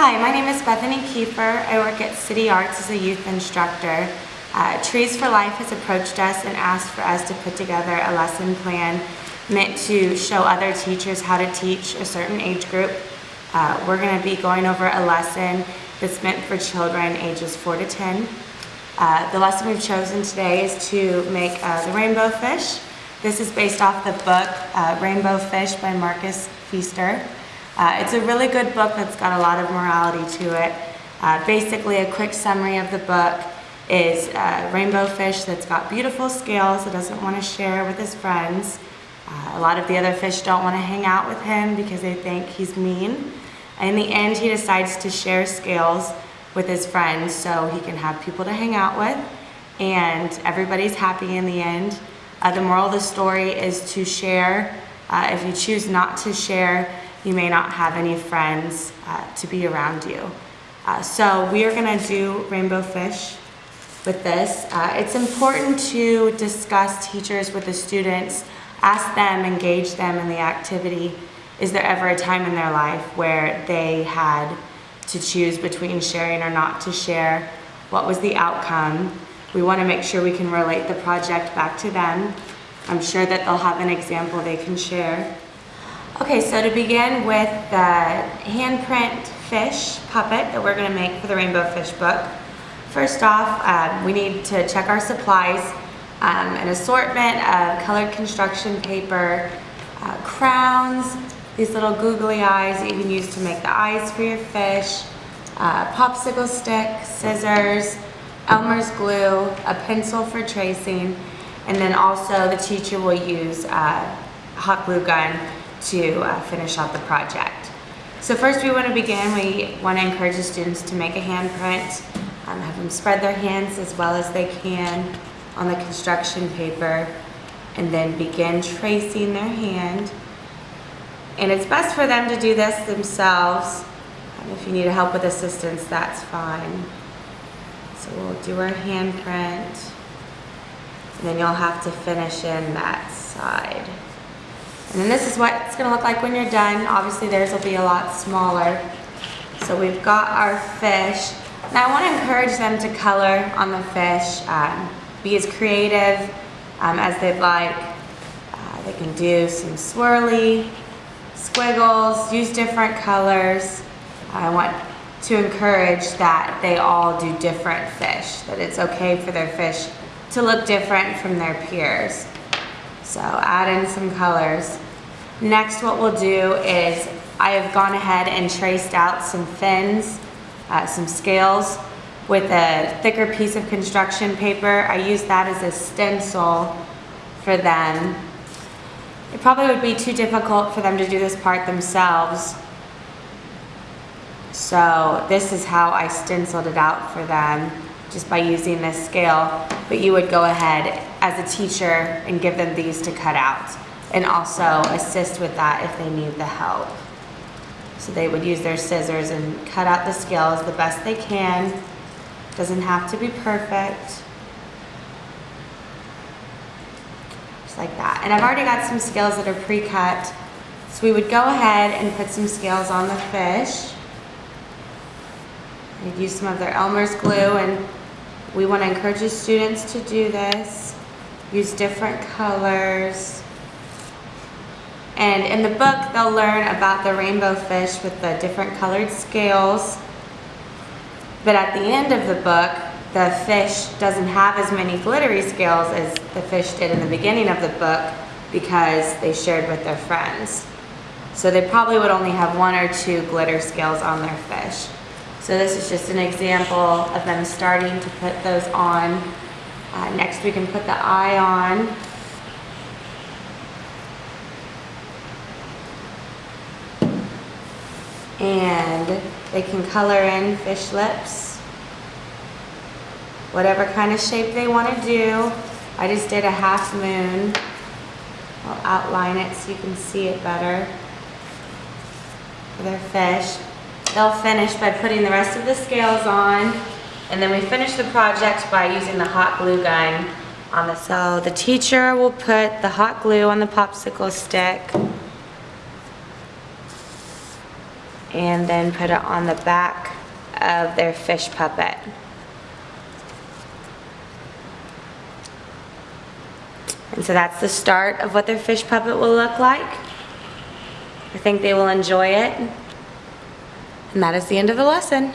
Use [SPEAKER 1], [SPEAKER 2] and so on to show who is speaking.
[SPEAKER 1] Hi, my name is Bethany Kiefer. I work at City Arts as a youth instructor. Uh, Trees for Life has approached us and asked for us to put together a lesson plan meant to show other teachers how to teach a certain age group. Uh, we're going to be going over a lesson that's meant for children ages 4 to 10. Uh, the lesson we've chosen today is to make uh, the rainbow fish. This is based off the book uh, Rainbow Fish by Marcus Pfister. Uh, it's a really good book that's got a lot of morality to it. Uh, basically, a quick summary of the book is a rainbow fish that's got beautiful scales that doesn't want to share with his friends. Uh, a lot of the other fish don't want to hang out with him because they think he's mean. In the end, he decides to share scales with his friends so he can have people to hang out with. And everybody's happy in the end. Uh, the moral of the story is to share. Uh, if you choose not to share, you may not have any friends uh, to be around you. Uh, so we are gonna do rainbow fish with this. Uh, it's important to discuss teachers with the students, ask them, engage them in the activity. Is there ever a time in their life where they had to choose between sharing or not to share? What was the outcome? We wanna make sure we can relate the project back to them. I'm sure that they'll have an example they can share. Okay, so to begin with the handprint fish puppet that we're gonna make for the Rainbow Fish book. First off, um, we need to check our supplies. Um, an assortment of colored construction paper, uh, crowns, these little googly eyes that you can use to make the eyes for your fish, uh, popsicle stick, scissors, Elmer's glue, a pencil for tracing, and then also the teacher will use a uh, hot glue gun to uh, finish out the project. So first we want to begin, we want to encourage the students to make a handprint, um, have them spread their hands as well as they can on the construction paper, and then begin tracing their hand. And it's best for them to do this themselves. Um, if you need help with assistance, that's fine. So we'll do our handprint, and then you'll have to finish in that side. And then this is what it's gonna look like when you're done. Obviously theirs will be a lot smaller. So we've got our fish. Now I wanna encourage them to color on the fish, um, be as creative um, as they'd like. Uh, they can do some swirly, squiggles, use different colors. I want to encourage that they all do different fish, that it's okay for their fish to look different from their peers. So add in some colors. Next what we'll do is I have gone ahead and traced out some fins, uh, some scales with a thicker piece of construction paper. I use that as a stencil for them. It probably would be too difficult for them to do this part themselves. So this is how I stenciled it out for them just by using this scale, but you would go ahead as a teacher and give them these to cut out and also assist with that if they need the help. So they would use their scissors and cut out the scales the best they can. Doesn't have to be perfect. Just like that. And I've already got some scales that are pre-cut. So we would go ahead and put some scales on the fish. We'd use some of their Elmer's glue and we want to encourage the students to do this. Use different colors. And in the book, they'll learn about the rainbow fish with the different colored scales. But at the end of the book, the fish doesn't have as many glittery scales as the fish did in the beginning of the book because they shared with their friends. So they probably would only have one or two glitter scales on their fish. So this is just an example of them starting to put those on. Uh, next we can put the eye on. And they can color in fish lips. Whatever kind of shape they want to do. I just did a half moon. I'll outline it so you can see it better for their fish. They'll finish by putting the rest of the scales on and then we finish the project by using the hot glue gun on the So the teacher will put the hot glue on the popsicle stick. and then put it on the back of their fish puppet. And so that's the start of what their fish puppet will look like. I think they will enjoy it. And that is the end of the lesson.